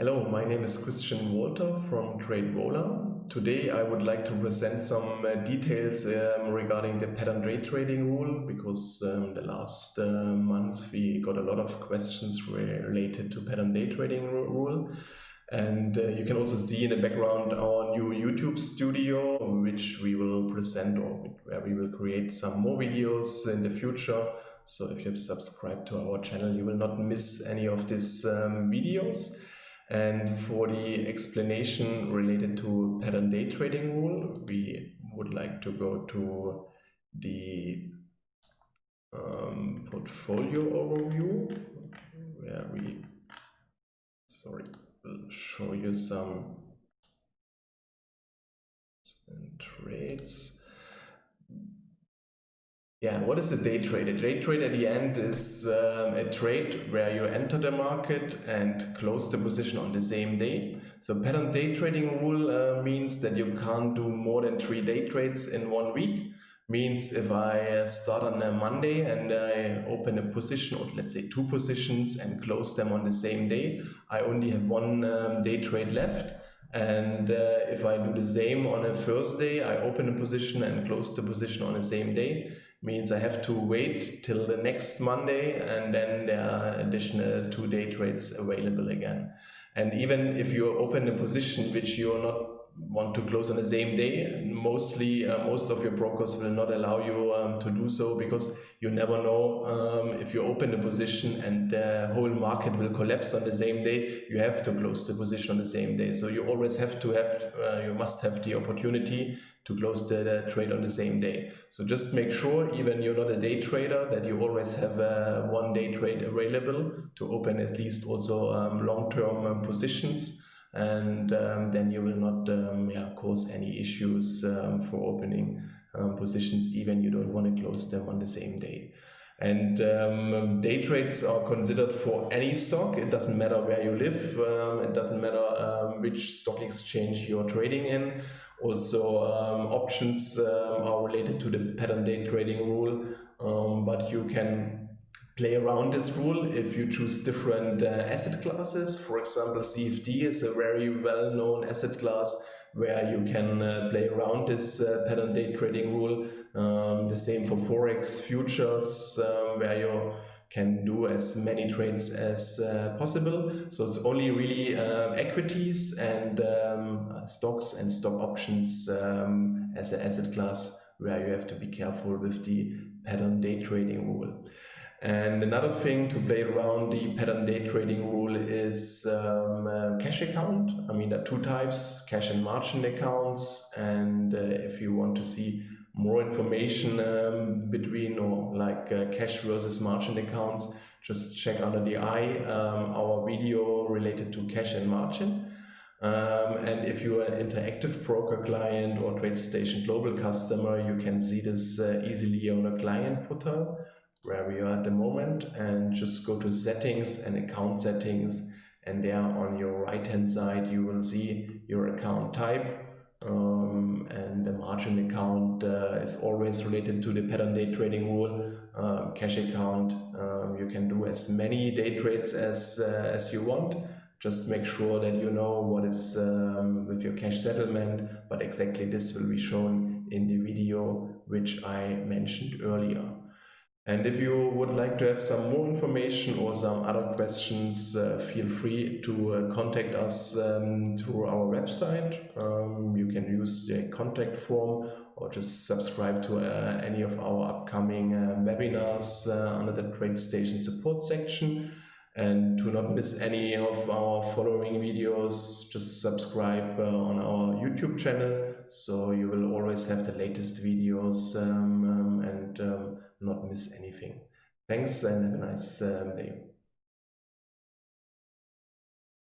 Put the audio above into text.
Hello, my name is Christian Walter from TradeVola. Today I would like to present some uh, details um, regarding the pattern day trading rule because um, the last uh, months we got a lot of questions related to pattern day trading rule. And uh, you can also see in the background our new YouTube studio, which we will present or where we will create some more videos in the future. So if you have subscribed to our channel, you will not miss any of these um, videos. And for the explanation related to pattern day trading rule, we would like to go to the um, portfolio overview where we, sorry, show you some trades. Yeah, what is a day trade? A day trade at the end is um, a trade where you enter the market and close the position on the same day. So pattern day trading rule uh, means that you can't do more than three day trades in one week. Means if I start on a Monday and I open a position or let's say two positions and close them on the same day, I only have one um, day trade left. And uh, if I do the same on a Thursday, I open a position and close the position on the same day means I have to wait till the next Monday and then there are additional two day trades available again. And even if you open a position which you're not want to close on the same day, mostly uh, most of your brokers will not allow you um, to do so because you never know um, if you open a position and the whole market will collapse on the same day, you have to close the position on the same day. So you always have to have, uh, you must have the opportunity to close the, the, trade on the same day. So just make sure, even you're not a day trader, that you always have a one day trade available to open at least also um, long-term um, positions and um, then you will not um, yeah, cause any issues um, for opening um, positions even you don't want to close them on the same day. And um, day trades are considered for any stock. It doesn't matter where you live. Um, it doesn't matter which stock exchange you're trading in. Also, options are related to the pattern day trading rule, but you can play around this rule if you choose different uh, asset classes. For example, CFD is a very well-known asset class where you can uh, play around this uh, pattern day trading rule. Um, the same for Forex futures um, where you can do as many trades as uh, possible. So it's only really uh, equities and um, stocks and stock options um, as an asset class where you have to be careful with the pattern day trading rule. And another thing to play around the pattern day trading rule is um, uh, cash account. I mean, there are two types, cash and margin accounts. And uh, if you want to see more information um, between or like uh, cash versus margin accounts, just check under the eye um, our video related to cash and margin. Um, and if you are an interactive broker client or TradeStation Global customer, you can see this uh, easily on a client portal where we are at the moment and just go to settings and account settings and there on your right hand side you will see your account type um, and the margin account uh, is always related to the pattern day trading rule um, cash account um, you can do as many day trades as uh, as you want. Just make sure that you know what is um, with your cash settlement but exactly this will be shown in the video which I mentioned earlier and if you would like to have some more information or some other questions, uh, feel free to uh, contact us um, through our website. Um, you can use the contact form or just subscribe to uh, any of our upcoming uh, webinars uh, under the TradeStation support section. And to not miss any of our following videos, just subscribe uh, on our YouTube channel so you will always have the latest videos um, um, not miss anything. Thanks and have a nice um, day.